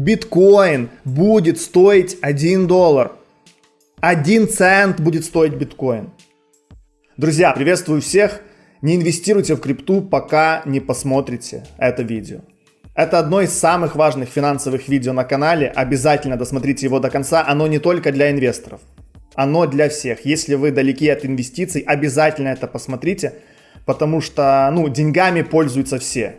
Биткоин будет стоить 1 доллар. 1 цент будет стоить биткоин. Друзья, приветствую всех. Не инвестируйте в крипту, пока не посмотрите это видео. Это одно из самых важных финансовых видео на канале. Обязательно досмотрите его до конца. Оно не только для инвесторов. Оно для всех. Если вы далеки от инвестиций, обязательно это посмотрите. Потому что, ну, деньгами пользуются все.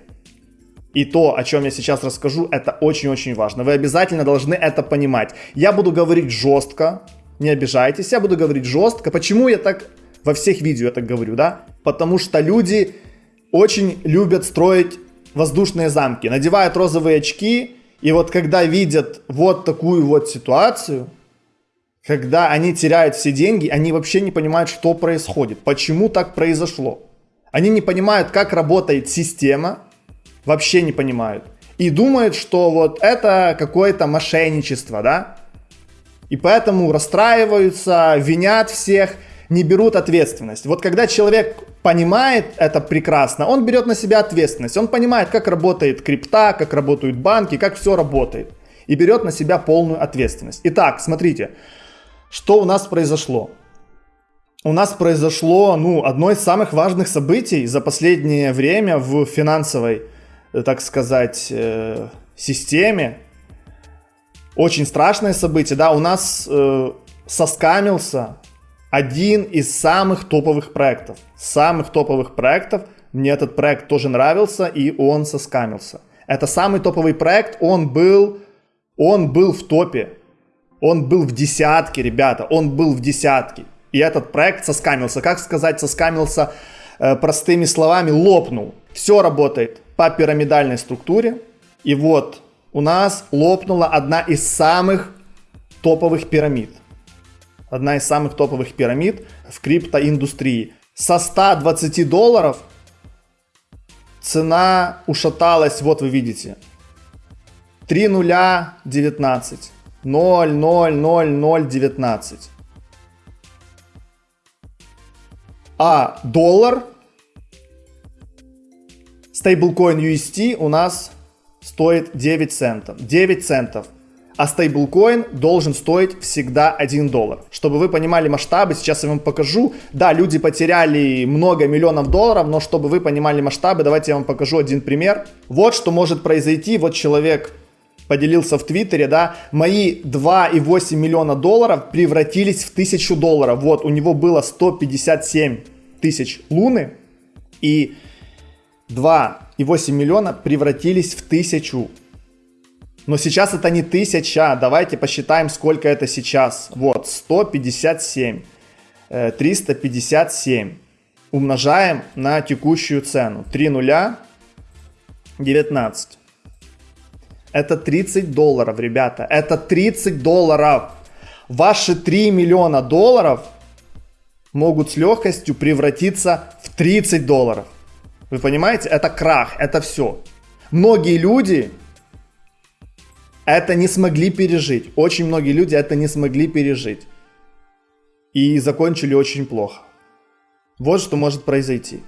И то, о чем я сейчас расскажу, это очень-очень важно. Вы обязательно должны это понимать. Я буду говорить жестко, не обижайтесь, я буду говорить жестко. Почему я так во всех видео я так говорю, да? Потому что люди очень любят строить воздушные замки, надевают розовые очки, и вот когда видят вот такую вот ситуацию, когда они теряют все деньги, они вообще не понимают, что происходит, почему так произошло. Они не понимают, как работает система, вообще не понимают. И думают, что вот это какое-то мошенничество, да? И поэтому расстраиваются, винят всех – не берут ответственность. Вот когда человек понимает это прекрасно, он берет на себя ответственность. Он понимает, как работает крипта, как работают банки, как все работает. И берет на себя полную ответственность. Итак, смотрите, что у нас произошло. У нас произошло, ну, одно из самых важных событий за последнее время в финансовой, так сказать, э, системе. Очень страшное событие, да, у нас э, соскамился один из самых топовых проектов. Самых топовых проектов. Мне этот проект тоже нравился, и он соскамился. Это самый топовый проект, он был, он был в топе. Он был в десятке, ребята, он был в десятке. И этот проект соскамился. Как сказать, соскамился э, простыми словами, лопнул. Все работает по пирамидальной структуре. И вот у нас лопнула одна из самых топовых пирамид одна из самых топовых пирамид в криптоиндустрии. Со 120 долларов цена ушаталась, вот вы видите. 3 нуля 19. 0, 0, 0, 0, 19. А доллар, стейблкоин UST у нас стоит 9 центов. 9 центов а стейблкоин должен стоить всегда 1 доллар. Чтобы вы понимали масштабы, сейчас я вам покажу. Да, люди потеряли много миллионов долларов, но чтобы вы понимали масштабы, давайте я вам покажу один пример. Вот что может произойти, вот человек поделился в Твиттере, да, мои 2,8 миллиона долларов превратились в 1000 долларов. Вот, у него было 157 тысяч луны, и 2,8 миллиона превратились в 1000 но сейчас это не тысяча. Давайте посчитаем, сколько это сейчас. Вот, 157. 357. Э, Умножаем на текущую цену. 3 нуля. 19. Это 30 долларов, ребята. Это 30 долларов. Ваши 3 миллиона долларов могут с легкостью превратиться в 30 долларов. Вы понимаете? Это крах, это все. Многие люди это не смогли пережить. Очень многие люди это не смогли пережить. И закончили очень плохо. Вот что может произойти.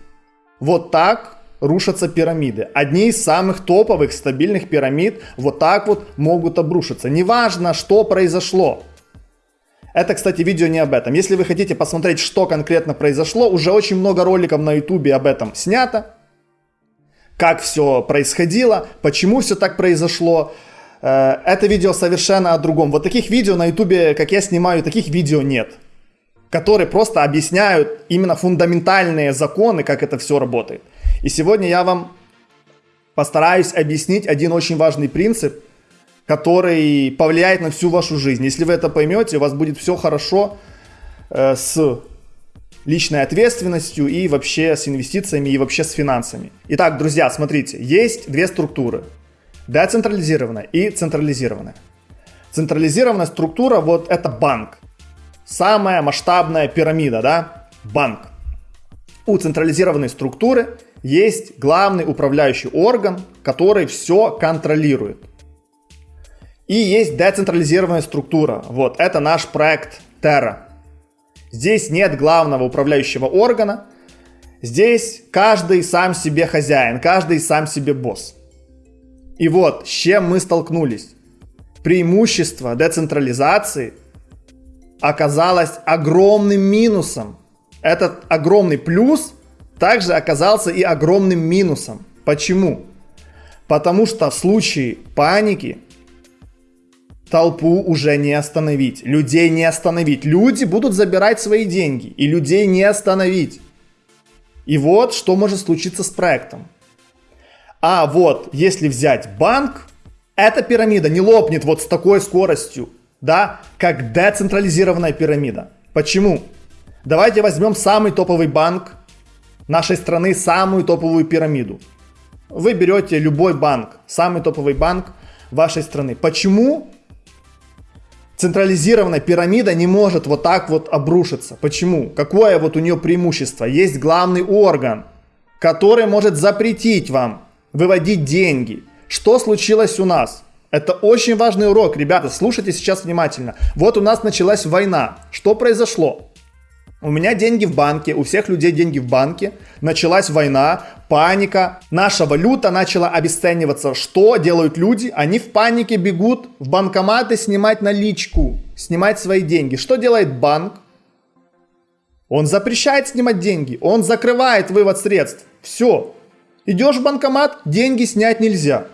Вот так рушатся пирамиды. Одни из самых топовых стабильных пирамид вот так вот могут обрушиться. Неважно, что произошло. Это, кстати, видео не об этом. Если вы хотите посмотреть, что конкретно произошло, уже очень много роликов на ютубе об этом снято. Как все происходило, почему все так произошло. Э, это видео совершенно о другом. Вот таких видео на ютубе, как я снимаю, таких видео нет. Которые просто объясняют именно фундаментальные законы, как это все работает. И сегодня я вам постараюсь объяснить один очень важный принцип, который повлияет на всю вашу жизнь. Если вы это поймете, у вас будет все хорошо э, с личной ответственностью и вообще с инвестициями и вообще с финансами. Итак, друзья, смотрите, есть две структуры децентрализированная и централизированная. Централизированная структура, вот это банк. Самая масштабная пирамида, да, банк. У централизированной структуры есть главный управляющий орган, который все контролирует. И есть децентрализированная структура. Вот, это наш проект Terra. Здесь нет главного управляющего органа. Здесь каждый сам себе хозяин, каждый сам себе босс. И вот, с чем мы столкнулись. преимущество децентрализации оказалось огромным минусом. Этот огромный плюс также оказался и огромным минусом. Почему? Потому что в случае паники толпу уже не остановить, людей не остановить. Люди будут забирать свои деньги, и людей не остановить. И вот что может случиться с проектом. А вот если взять банк, эта пирамида не лопнет вот с такой скоростью, да, как децентрализированная пирамида. Почему? Давайте возьмем самый топовый банк нашей страны, самую топовую пирамиду. Вы берете любой банк, самый топовый банк вашей страны. Почему централизированная пирамида не может вот так вот обрушиться? Почему? Какое вот у нее преимущество? Есть главный орган, который может запретить вам выводить деньги. Что случилось у нас? Это очень важный урок, ребята, слушайте сейчас внимательно. Вот у нас началась война. Что произошло? У меня деньги в банке, у всех людей деньги в банке. Началась война, паника. Наша валюта начала обесцениваться. Что делают люди? Они в панике бегут в банкоматы снимать наличку, снимать свои деньги. Что делает банк? Он запрещает снимать деньги, он закрывает вывод средств. Все, Идешь в банкомат, деньги снять нельзя.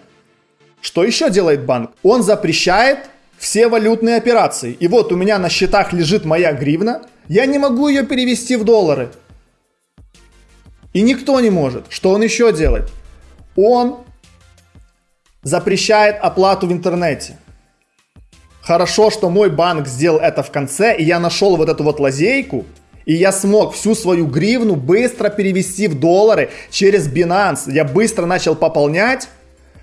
Что еще делает банк? Он запрещает все валютные операции. И вот у меня на счетах лежит моя гривна, я не могу ее перевести в доллары. И никто не может. Что он еще делает? Он запрещает оплату в интернете. Хорошо, что мой банк сделал это в конце, и я нашел вот эту вот лазейку, и я смог всю свою гривну быстро перевести в доллары через Binance. Я быстро начал пополнять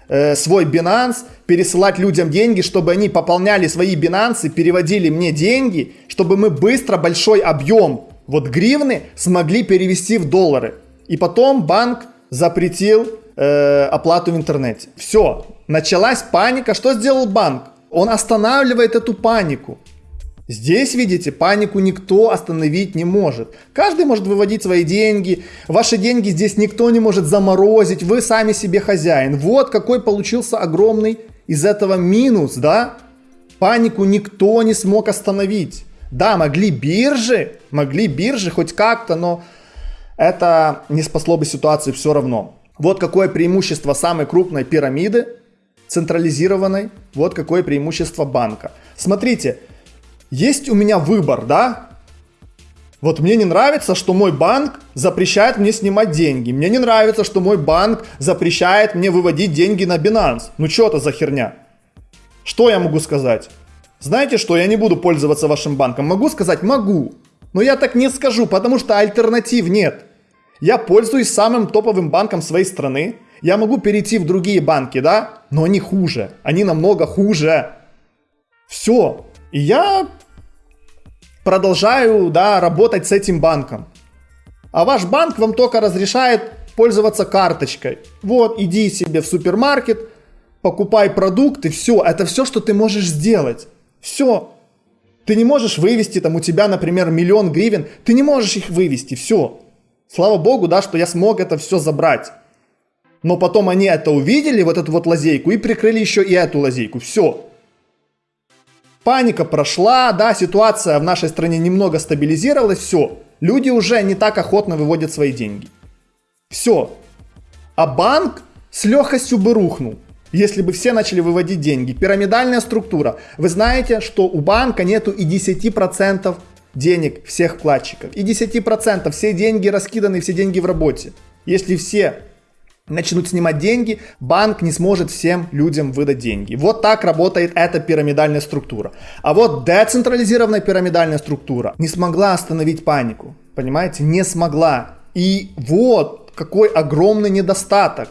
э, свой Binance, пересылать людям деньги, чтобы они пополняли свои Binance, переводили мне деньги, чтобы мы быстро большой объем вот гривны смогли перевести в доллары. И потом банк запретил э, оплату в интернете. Все, началась паника. Что сделал банк? Он останавливает эту панику. Здесь, видите, панику никто остановить не может. Каждый может выводить свои деньги. Ваши деньги здесь никто не может заморозить. Вы сами себе хозяин. Вот какой получился огромный из этого минус, да? Панику никто не смог остановить. Да, могли биржи, могли биржи хоть как-то, но это не спасло бы ситуацию все равно. Вот какое преимущество самой крупной пирамиды, централизированной, вот какое преимущество банка. Смотрите, есть у меня выбор, да? Вот мне не нравится, что мой банк запрещает мне снимать деньги. Мне не нравится, что мой банк запрещает мне выводить деньги на Binance. Ну что это за херня? Что я могу сказать? Знаете что, я не буду пользоваться вашим банком. Могу сказать? Могу. Но я так не скажу, потому что альтернатив нет. Я пользуюсь самым топовым банком своей страны. Я могу перейти в другие банки, да? Но они хуже. Они намного хуже. Все. И я продолжаю да, работать с этим банком. А ваш банк вам только разрешает пользоваться карточкой. Вот, иди себе в супермаркет, покупай продукты, все. Это все, что ты можешь сделать. Все. Ты не можешь вывести, там у тебя, например, миллион гривен, ты не можешь их вывести, все. Слава богу, да, что я смог это все забрать. Но потом они это увидели, вот эту вот лазейку, и прикрыли еще и эту лазейку. Все. Паника прошла, да, ситуация в нашей стране немного стабилизировалась, все. Люди уже не так охотно выводят свои деньги. Все. А банк с легкостью бы рухнул, если бы все начали выводить деньги. Пирамидальная структура. Вы знаете, что у банка нету и 10% денег всех вкладчиков. И 10% все деньги раскиданы, все деньги в работе. Если все начнут снимать деньги, банк не сможет всем людям выдать деньги. Вот так работает эта пирамидальная структура. А вот децентрализированная пирамидальная структура не смогла остановить панику. Понимаете? Не смогла. И вот какой огромный недостаток.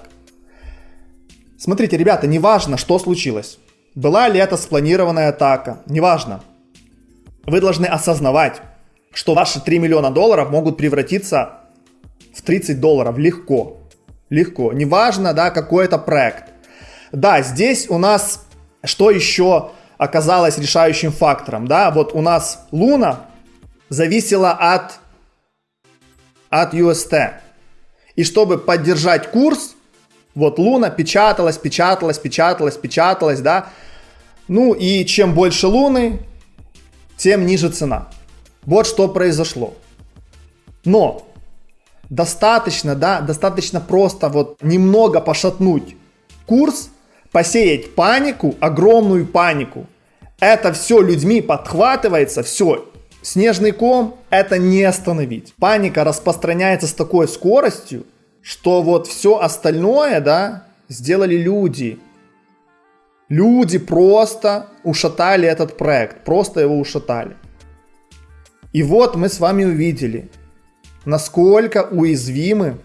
Смотрите, ребята, неважно, что случилось. Была ли это спланированная атака, неважно. Вы должны осознавать, что ваши 3 миллиона долларов могут превратиться в 30 долларов легко. Легко. Неважно, да, какой это проект. Да, здесь у нас что еще оказалось решающим фактором, да, вот у нас Луна зависела от, от UST. И чтобы поддержать курс, вот Луна печаталась, печаталась, печаталась, печаталась, да, Ну и чем больше луны, тем ниже цена. Вот что произошло. Но достаточно, да, достаточно просто вот немного пошатнуть курс, посеять панику, огромную панику. Это все людьми подхватывается, все, снежный ком это не остановить. Паника распространяется с такой скоростью, что вот все остальное, да, сделали люди. Люди просто ушатали этот проект, просто его ушатали. И вот мы с вами увидели, насколько уязвимы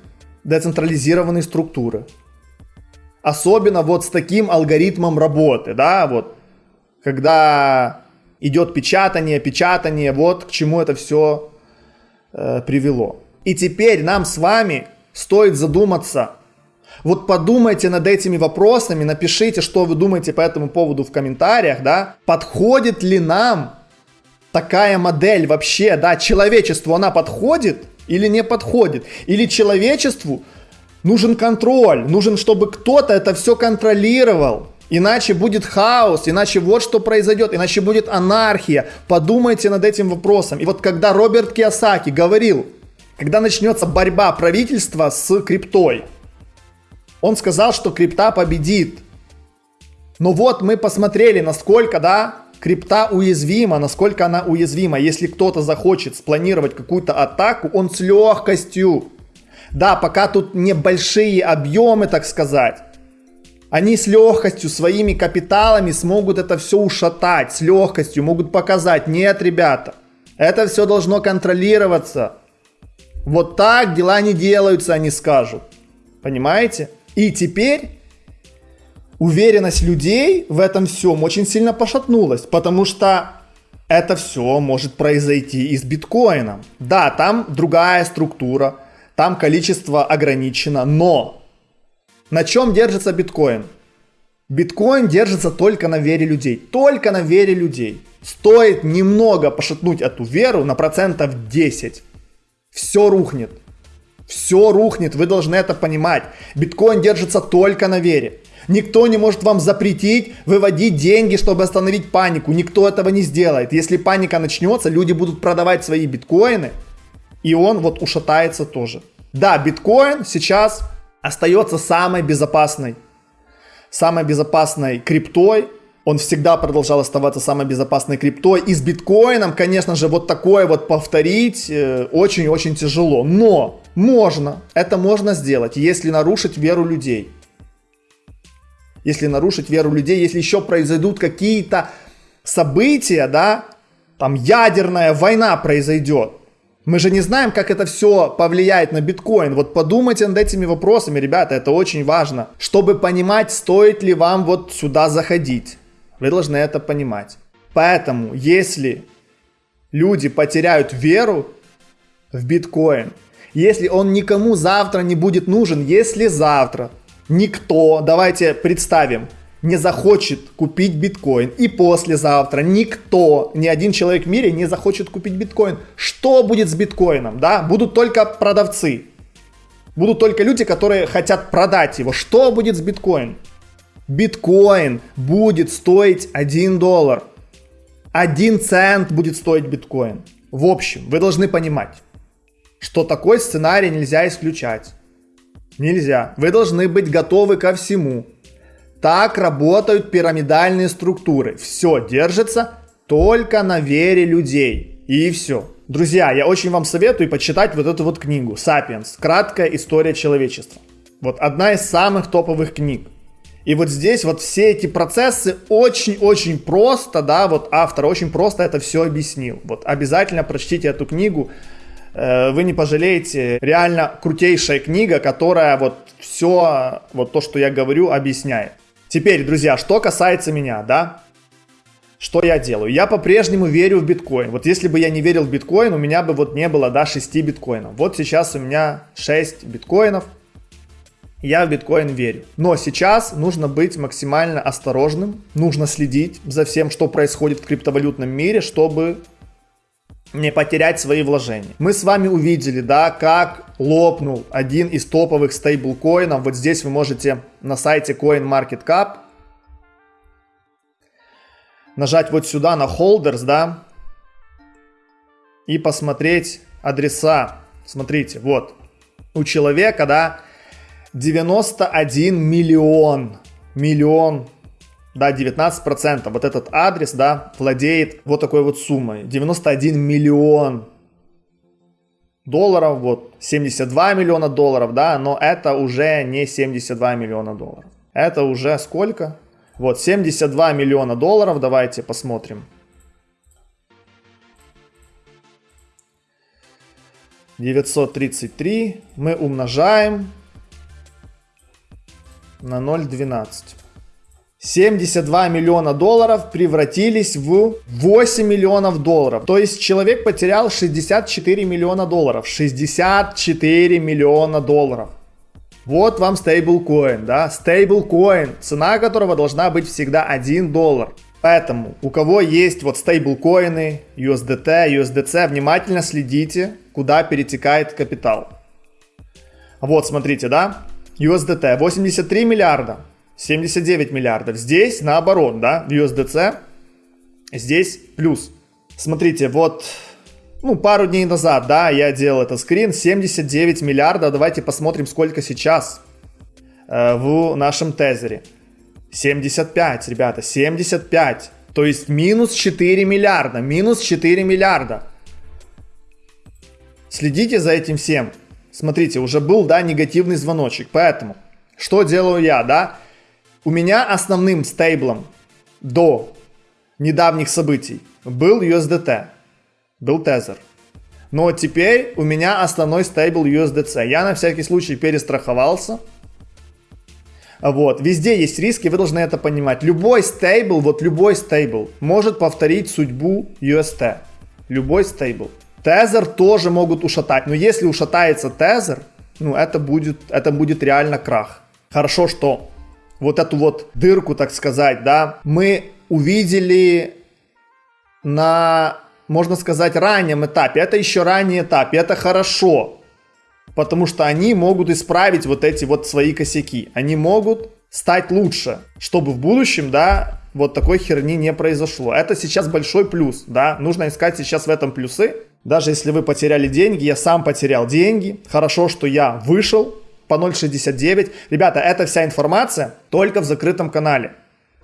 децентрализированные структуры. Особенно вот с таким алгоритмом работы, да, вот, когда идет печатание, печатание, вот к чему это все э, привело. И теперь нам с вами стоит задуматься, вот подумайте над этими вопросами, напишите, что вы думаете по этому поводу в комментариях, да, подходит ли нам такая модель вообще, да, человечеству она подходит или не подходит, или человечеству нужен контроль, нужен, чтобы кто-то это все контролировал, Иначе будет хаос, иначе вот что произойдет, иначе будет анархия. Подумайте над этим вопросом. И вот когда Роберт Киосаки говорил, когда начнется борьба правительства с криптой, он сказал, что крипта победит. Но вот мы посмотрели, насколько, да, крипта уязвима, насколько она уязвима. Если кто-то захочет спланировать какую-то атаку, он с легкостью. Да, пока тут небольшие объемы, так сказать. Они с легкостью, своими капиталами смогут это все ушатать, с легкостью могут показать, нет, ребята, это все должно контролироваться. Вот так дела не делаются, они скажут. Понимаете? И теперь уверенность людей в этом всем очень сильно пошатнулась, потому что это все может произойти и с биткоином. Да, там другая структура, там количество ограничено, но на чем держится биткоин? Биткоин держится только на вере людей. Только на вере людей. Стоит немного пошатнуть эту веру на процентов 10. Все рухнет. Все рухнет, вы должны это понимать. Биткоин держится только на вере. Никто не может вам запретить выводить деньги, чтобы остановить панику. Никто этого не сделает. Если паника начнется, люди будут продавать свои биткоины, и он вот ушатается тоже. Да, биткоин сейчас остается самой безопасной, самой безопасной криптой. Он всегда продолжал оставаться самой безопасной криптой. И с биткоином, конечно же, вот такое вот повторить э, очень-очень тяжело. Но можно, это можно сделать, если нарушить веру людей. Если нарушить веру людей, если еще произойдут какие-то события, да, там ядерная война произойдет, мы же не знаем, как это все повлияет на биткоин. Вот подумайте над этими вопросами, ребята, это очень важно. Чтобы понимать, стоит ли вам вот сюда заходить. Вы должны это понимать. Поэтому, если люди потеряют веру в биткоин, если он никому завтра не будет нужен, если завтра никто, давайте представим, не захочет купить биткоин. И послезавтра никто, ни один человек в мире не захочет купить биткоин. Что будет с биткоином? Да? Будут только продавцы. Будут только люди, которые хотят продать его. Что будет с биткоином? Биткоин будет стоить 1 доллар. 1 цент будет стоить биткоин. В общем, вы должны понимать, что такой сценарий нельзя исключать. Нельзя. Вы должны быть готовы ко всему. Так работают пирамидальные структуры. Все держится только на вере людей. И все. Друзья, я очень вам советую почитать вот эту вот книгу «Сапиенс. Краткая история человечества». Вот одна из самых топовых книг. И вот здесь вот все эти процессы очень-очень просто, да, вот автор очень просто это все объяснил. Вот обязательно прочтите эту книгу, вы не пожалеете. Реально крутейшая книга, которая вот все, вот то, что я говорю, объясняет. Теперь, друзья, что касается меня, да, что я делаю? Я по-прежнему верю в биткоин. Вот если бы я не верил в биткоин, у меня бы вот не было, да, 6 биткоинов. Вот сейчас у меня 6 биткоинов. Я в биткоин верю. Но сейчас нужно быть максимально осторожным. Нужно следить за всем, что происходит в криптовалютном мире, чтобы не потерять свои вложения. Мы с вами увидели, да, как лопнул один из топовых стейблкоинов. Вот здесь вы можете на сайте CoinMarketCap нажать вот сюда на holders, да, и посмотреть адреса. Смотрите, вот, у человека, да, 91 миллион, миллион, да, 19%, вот этот адрес, да, владеет вот такой вот суммой, 91 миллион долларов, вот 72 миллиона долларов, да, но это уже не 72 миллиона долларов. Это уже сколько? Вот 72 миллиона долларов, давайте посмотрим. Девятьсот тридцать три мы умножаем на 0,12. 72 миллиона долларов превратились в 8 миллионов долларов. То есть человек потерял 64 миллиона долларов. 64 миллиона долларов. Вот вам стейблкоин, да, стейблкоин, цена которого должна быть всегда 1 доллар. Поэтому, у кого есть вот стейблкоины, USDT, USDC, внимательно следите, куда перетекает капитал. Вот, смотрите, да, USDT 83 миллиарда, 79 миллиардов. Здесь наоборот, да, в USDC здесь плюс. Смотрите, вот, ну, пару дней назад, да, я делал этот скрин, 79 миллиарда. Давайте посмотрим, сколько сейчас э, в нашем тезере. 75, ребята, 75. То есть минус 4 миллиарда, минус 4 миллиарда. Следите за этим всем. Смотрите, уже был, да, негативный звоночек. Поэтому, что делаю я, да? У меня основным стейблом до недавних событий был USDT, был Tether. Но теперь у меня основной стейбл USDC. Я на всякий случай перестраховался. Вот, везде есть риски, вы должны это понимать. Любой стейбл, вот любой стейбл может повторить судьбу UST. Любой стейбл. Тезер тоже могут ушатать, но если ушатается тезер, ну это будет, это будет реально крах. Хорошо, что вот эту вот дырку, так сказать, да, мы увидели на, можно сказать, раннем этапе. Это еще ранний этап, и это хорошо, потому что они могут исправить вот эти вот свои косяки. Они могут стать лучше, чтобы в будущем, да, вот такой херни не произошло. Это сейчас большой плюс, да, нужно искать сейчас в этом плюсы. Даже если вы потеряли деньги, я сам потерял деньги, хорошо, что я вышел, по 0.69. Ребята, эта вся информация только в закрытом канале.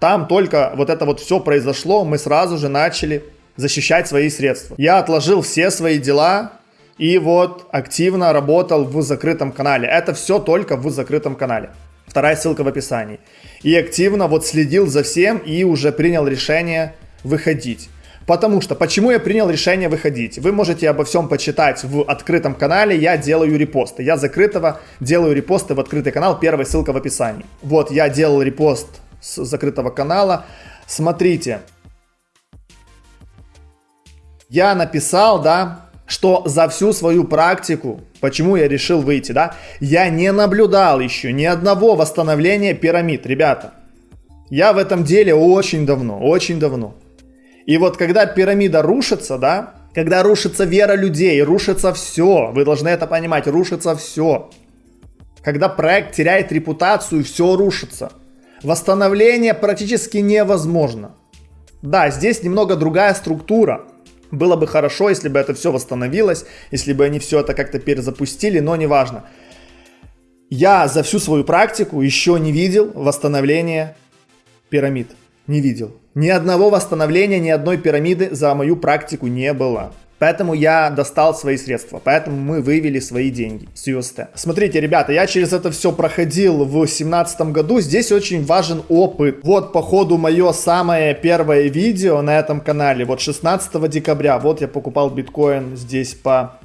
Там только вот это вот все произошло, мы сразу же начали защищать свои средства. Я отложил все свои дела и вот активно работал в закрытом канале. Это все только в закрытом канале. Вторая ссылка в описании. И активно вот следил за всем и уже принял решение выходить. Потому что, почему я принял решение выходить? Вы можете обо всем почитать в открытом канале, я делаю репосты. Я закрытого делаю репосты в открытый канал, первая ссылка в описании. Вот, я делал репост с закрытого канала. Смотрите. Я написал, да, что за всю свою практику, почему я решил выйти, да, я не наблюдал еще ни одного восстановления пирамид, ребята. Я в этом деле очень давно, очень давно. И вот когда пирамида рушится, да, когда рушится вера людей, рушится все, вы должны это понимать, рушится все. Когда проект теряет репутацию, все рушится. Восстановление практически невозможно. Да, здесь немного другая структура. Было бы хорошо, если бы это все восстановилось, если бы они все это как-то перезапустили, но неважно. Я за всю свою практику еще не видел восстановления пирамид. Не видел. Ни одного восстановления, ни одной пирамиды за мою практику не было. Поэтому я достал свои средства, поэтому мы вывели свои деньги с UST. Смотрите, ребята, я через это все проходил в 2017 году, здесь очень важен опыт. Вот, по ходу, мое самое первое видео на этом канале, вот 16 декабря, вот я покупал биткоин здесь по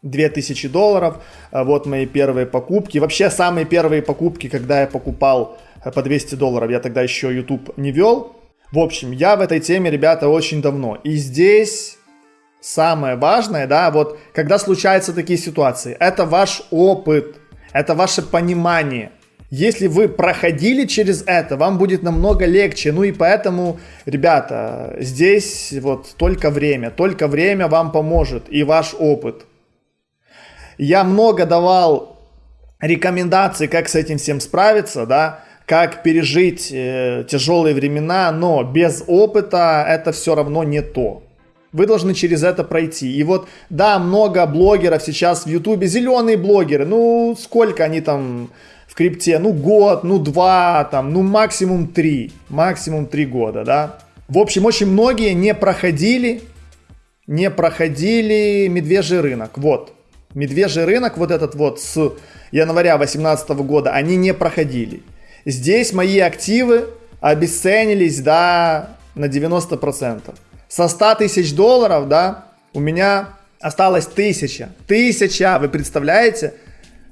2000 долларов, а вот мои первые покупки. Вообще, самые первые покупки, когда я покупал э, по 200 долларов, я тогда еще YouTube не вел, в общем, я в этой теме, ребята, очень давно. И здесь самое важное, да, вот когда случаются такие ситуации, это ваш опыт, это ваше понимание. Если вы проходили через это, вам будет намного легче. Ну и поэтому, ребята, здесь вот только время, только время вам поможет и ваш опыт. Я много давал рекомендаций, как с этим всем справиться, да, как пережить э, тяжелые времена, но без опыта это все равно не то. Вы должны через это пройти. И вот, да, много блогеров сейчас в Ютубе, зеленые блогеры, ну, сколько они там в крипте? Ну, год, ну, два, там, ну, максимум три, максимум три года, да. В общем, очень многие не проходили, не проходили медвежий рынок, вот. Медвежий рынок, вот этот вот с января 2018 года, они не проходили. Здесь мои активы обесценились, да, на 90% со 100 тысяч долларов, да, у меня осталось тысяча. Тысяча, вы представляете?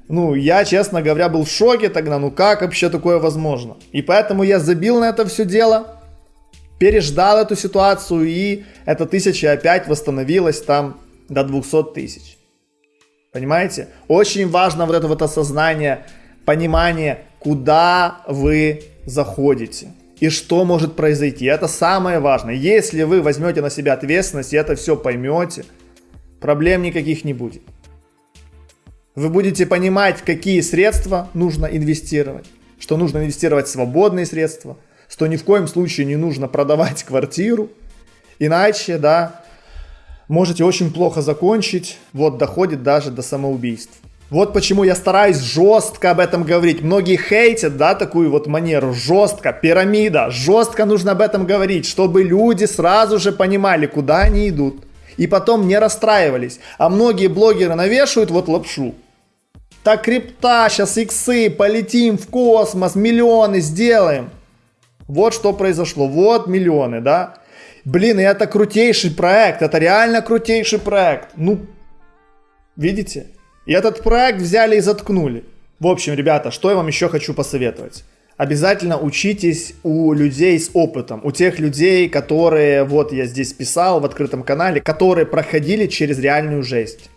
Ну, я, честно говоря, был в шоке тогда, ну как вообще такое возможно? И поэтому я забил на это все дело, переждал эту ситуацию, и эта тысяча опять восстановилась там до 200 тысяч. Понимаете? Очень важно вот это вот осознание, понимание, куда вы заходите и что может произойти. Это самое важное. Если вы возьмете на себя ответственность и это все поймете, проблем никаких не будет. Вы будете понимать, какие средства нужно инвестировать, что нужно инвестировать свободные средства, что ни в коем случае не нужно продавать квартиру, иначе, да, можете очень плохо закончить, вот доходит даже до самоубийств. Вот почему я стараюсь жестко об этом говорить. Многие хейтят, да, такую вот манеру. Жестко, пирамида. Жестко нужно об этом говорить, чтобы люди сразу же понимали, куда они идут. И потом не расстраивались. А многие блогеры навешивают вот лапшу. Так крипта, сейчас иксы, полетим в космос, миллионы сделаем. Вот что произошло, вот миллионы, да. Блин, и это крутейший проект, это реально крутейший проект. Ну, видите? И этот проект взяли и заткнули. В общем, ребята, что я вам еще хочу посоветовать. Обязательно учитесь у людей с опытом, у тех людей, которые, вот я здесь писал в открытом канале, которые проходили через реальную жесть,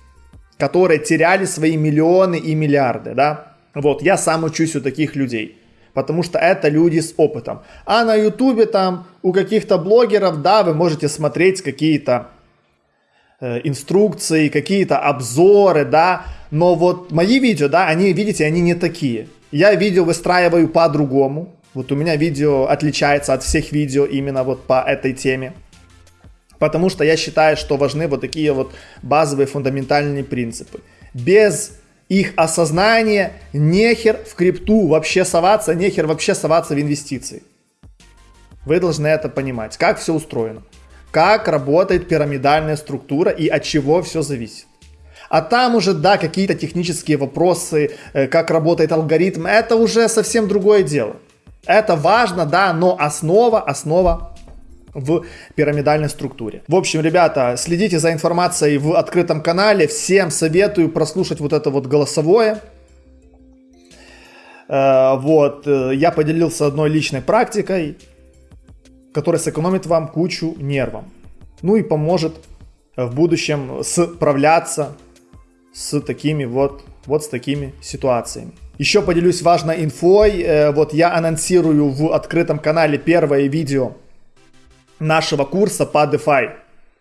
которые теряли свои миллионы и миллиарды, да. Вот, я сам учусь у таких людей потому что это люди с опытом. А на ютубе там у каких-то блогеров, да, вы можете смотреть какие-то инструкции, какие-то обзоры, да, но вот мои видео, да, они, видите, они не такие. Я видео выстраиваю по-другому. Вот у меня видео отличается от всех видео именно вот по этой теме. Потому что я считаю, что важны вот такие вот базовые фундаментальные принципы. Без их осознания нехер в крипту вообще соваться, нехер вообще соваться в инвестиции. Вы должны это понимать, как все устроено, как работает пирамидальная структура и от чего все зависит. А там уже, да, какие-то технические вопросы, э, как работает алгоритм, это уже совсем другое дело. Это важно, да, но основа, основа в пирамидальной структуре. В общем, ребята, следите за информацией в открытом канале. Всем советую прослушать вот это вот голосовое. Э, вот, э, я поделился одной личной практикой, которая сэкономит вам кучу нервов. Ну и поможет в будущем справляться с такими вот, вот с такими ситуациями. Еще поделюсь важной инфой. Э, вот я анонсирую в открытом канале первое видео нашего курса по DeFi,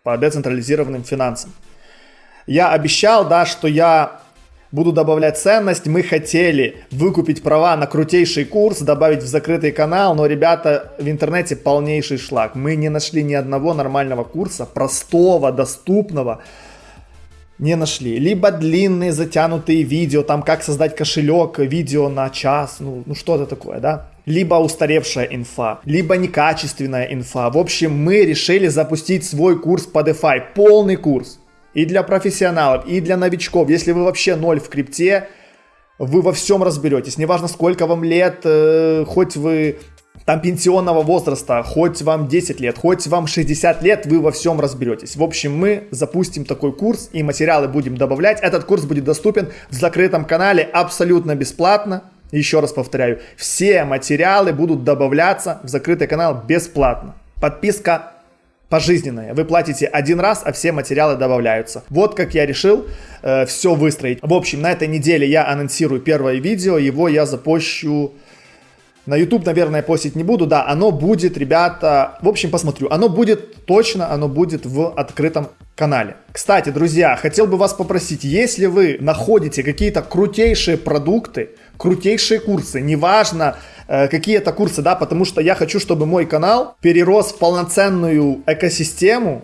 по децентрализированным финансам. Я обещал, да, что я буду добавлять ценность. Мы хотели выкупить права на крутейший курс, добавить в закрытый канал, но, ребята, в интернете полнейший шлак. Мы не нашли ни одного нормального курса, простого, доступного, не нашли. Либо длинные затянутые видео, там как создать кошелек, видео на час, ну, ну что-то такое, да. Либо устаревшая инфа, либо некачественная инфа. В общем, мы решили запустить свой курс по DeFi, полный курс. И для профессионалов, и для новичков. Если вы вообще ноль в крипте, вы во всем разберетесь. Неважно, сколько вам лет, э, хоть вы там пенсионного возраста, хоть вам 10 лет, хоть вам 60 лет, вы во всем разберетесь. В общем, мы запустим такой курс и материалы будем добавлять. Этот курс будет доступен в закрытом канале абсолютно бесплатно. Еще раз повторяю, все материалы будут добавляться в закрытый канал бесплатно. Подписка пожизненная. Вы платите один раз, а все материалы добавляются. Вот как я решил э, все выстроить. В общем, на этой неделе я анонсирую первое видео. Его я запущу на YouTube, наверное, постить не буду, да, оно будет, ребята, в общем, посмотрю. Оно будет точно, оно будет в открытом канале. Кстати, друзья, хотел бы вас попросить, если вы находите какие-то крутейшие продукты, крутейшие курсы, неважно, какие-то курсы, да, потому что я хочу, чтобы мой канал перерос в полноценную экосистему,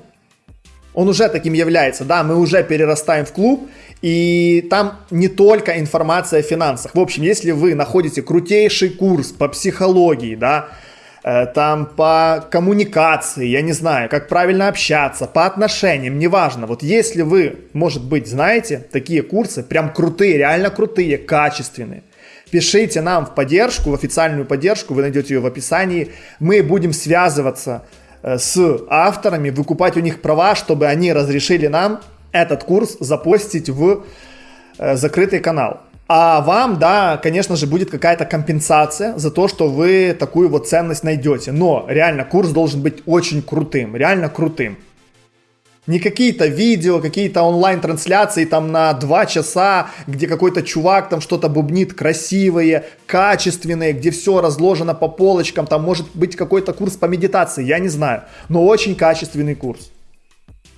он уже таким является, да, мы уже перерастаем в клуб, и там не только информация о финансах. В общем, если вы находите крутейший курс по психологии, да, э, там по коммуникации, я не знаю, как правильно общаться, по отношениям, неважно. Вот если вы, может быть, знаете такие курсы, прям крутые, реально крутые, качественные, пишите нам в поддержку, в официальную поддержку, вы найдете ее в описании. Мы будем связываться Э, с авторами, выкупать у них права, чтобы они разрешили нам этот курс запостить в э, закрытый канал. А вам, да, конечно же, будет какая-то компенсация за то, что вы такую вот ценность найдете. Но реально курс должен быть очень крутым, реально крутым. Не какие-то видео, какие-то онлайн-трансляции там на 2 часа, где какой-то чувак там что-то бубнит красивые, качественные, где все разложено по полочкам, там может быть какой-то курс по медитации, я не знаю, но очень качественный курс,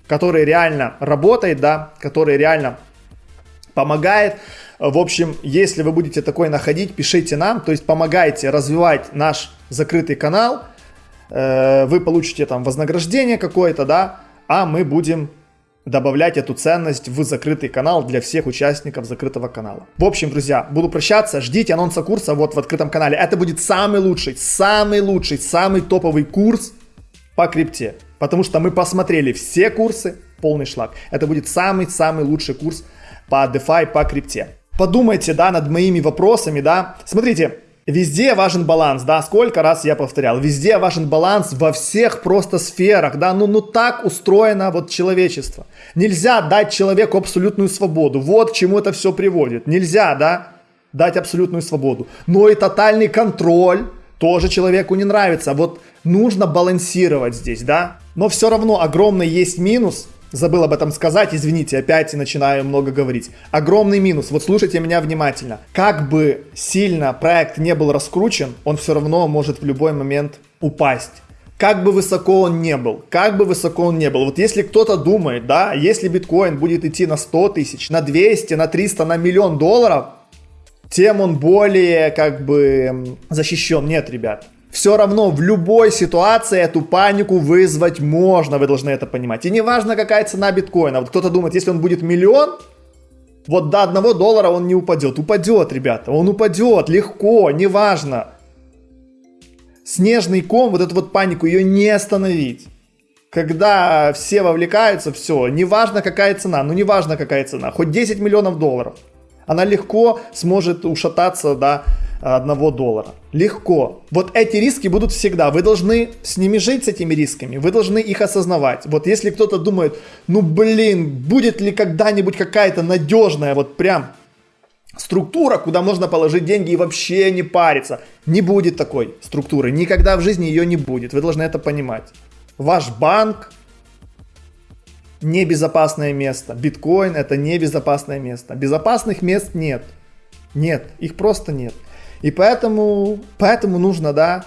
который реально работает, да, который реально помогает. В общем, если вы будете такой находить, пишите нам, то есть помогайте развивать наш закрытый канал, э, вы получите там вознаграждение какое-то, да, а мы будем добавлять эту ценность в закрытый канал для всех участников закрытого канала. В общем, друзья, буду прощаться, ждите анонса курса вот в открытом канале. Это будет самый лучший, самый лучший, самый топовый курс по крипте. Потому что мы посмотрели все курсы, полный шлак. Это будет самый-самый лучший курс по DeFi, по крипте. Подумайте, да, над моими вопросами, да. Смотрите, Везде важен баланс, да, сколько раз я повторял, везде важен баланс во всех просто сферах, да, ну, ну так устроено вот человечество. Нельзя дать человеку абсолютную свободу, вот к чему это все приводит. Нельзя, да, дать абсолютную свободу, но и тотальный контроль тоже человеку не нравится. Вот нужно балансировать здесь, да, но все равно огромный есть минус – Забыл об этом сказать, извините, опять начинаю много говорить. Огромный минус, вот слушайте меня внимательно. Как бы сильно проект не был раскручен, он все равно может в любой момент упасть. Как бы высоко он не был, как бы высоко он не был. Вот если кто-то думает, да, если биткоин будет идти на 100 тысяч, на 200, на 300, на миллион долларов, тем он более как бы защищен. Нет, ребят, все равно в любой ситуации эту панику вызвать можно, вы должны это понимать. И неважно, какая цена биткоина. Вот кто-то думает, если он будет миллион, вот до одного доллара он не упадет. Упадет, ребята, он упадет легко, неважно. Снежный ком, вот эту вот панику, ее не остановить. Когда все вовлекаются, все, неважно какая цена, ну неважно какая цена, хоть 10 миллионов долларов. Она легко сможет ушататься до 1 доллара. Легко. Вот эти риски будут всегда. Вы должны с ними жить, с этими рисками. Вы должны их осознавать. Вот если кто-то думает, ну блин, будет ли когда-нибудь какая-то надежная, вот прям структура, куда можно положить деньги и вообще не париться. Не будет такой структуры. Никогда в жизни ее не будет. Вы должны это понимать. Ваш банк небезопасное место. Биткоин это небезопасное место. Безопасных мест нет. Нет, их просто нет. И поэтому, поэтому нужно, да,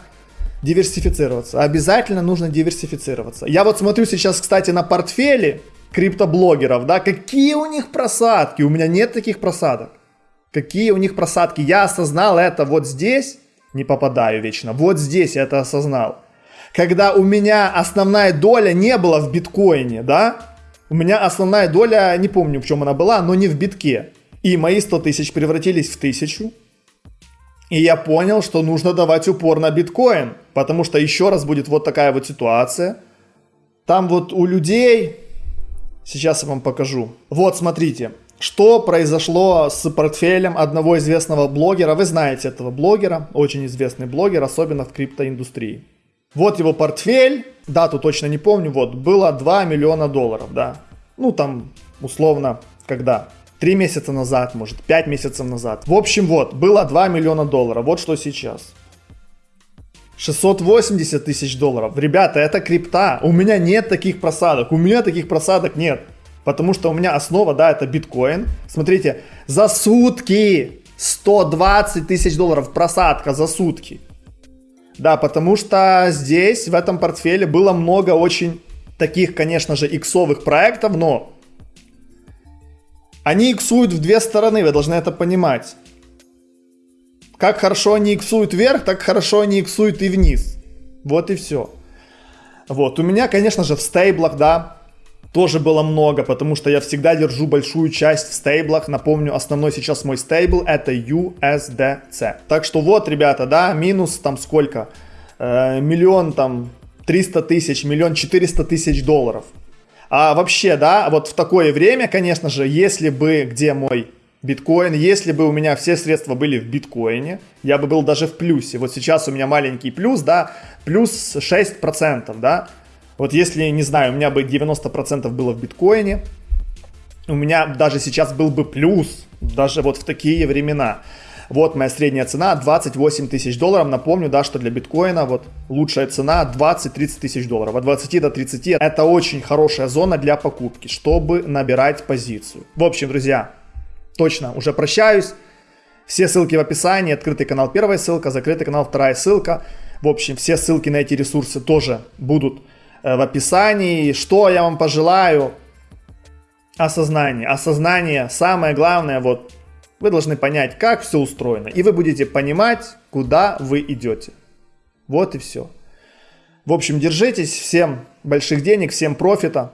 диверсифицироваться. Обязательно нужно диверсифицироваться. Я вот смотрю сейчас, кстати, на портфели криптоблогеров, да, какие у них просадки. У меня нет таких просадок. Какие у них просадки. Я осознал это вот здесь, не попадаю вечно, вот здесь я это осознал. Когда у меня основная доля не была в биткоине, да, у меня основная доля, не помню в чем она была, но не в битке. И мои 100 тысяч превратились в тысячу, и я понял, что нужно давать упор на биткоин, потому что еще раз будет вот такая вот ситуация. Там вот у людей, сейчас я вам покажу. Вот смотрите, что произошло с портфелем одного известного блогера. Вы знаете этого блогера, очень известный блогер, особенно в криптоиндустрии. Вот его портфель, дату точно не помню, вот, было 2 миллиона долларов, да. Ну там, условно, когда? 3 месяца назад, может 5 месяцев назад. В общем, вот, было 2 миллиона долларов. Вот что сейчас. 680 тысяч долларов. Ребята, это крипта. У меня нет таких просадок. У меня таких просадок нет. Потому что у меня основа, да, это биткоин. Смотрите, за сутки 120 тысяч долларов просадка за сутки. Да, потому что здесь, в этом портфеле, было много очень таких, конечно же, иксовых проектов, но они иксуют в две стороны, вы должны это понимать. Как хорошо они иксуют вверх, так хорошо они иксуют и вниз. Вот и все. Вот, у меня, конечно же, в стейблах, да, тоже было много, потому что я всегда держу большую часть в стейблах. Напомню, основной сейчас мой стейбл это USDC. Так что вот, ребята, да, минус там сколько? Э, миллион там 300 тысяч, миллион 400 тысяч долларов. А вообще, да, вот в такое время, конечно же, если бы, где мой биткоин, если бы у меня все средства были в биткоине, я бы был даже в плюсе. Вот сейчас у меня маленький плюс, да, плюс 6%, да. Вот если, не знаю, у меня бы 90% было в биткоине, у меня даже сейчас был бы плюс, даже вот в такие времена. Вот моя средняя цена 28 тысяч долларов. Напомню, да, что для биткоина вот лучшая цена 20-30 тысяч долларов. От 20 до 30 это очень хорошая зона для покупки, чтобы набирать позицию. В общем, друзья, точно уже прощаюсь. Все ссылки в описании. Открытый канал первая ссылка, закрытый канал вторая ссылка. В общем, все ссылки на эти ресурсы тоже будут э, в описании. Что я вам пожелаю? Осознание. Осознание самое главное вот вы должны понять, как все устроено, и вы будете понимать, куда вы идете. Вот и все. В общем, держитесь. Всем больших денег, всем профита.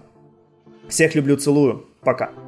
Всех люблю, целую. Пока.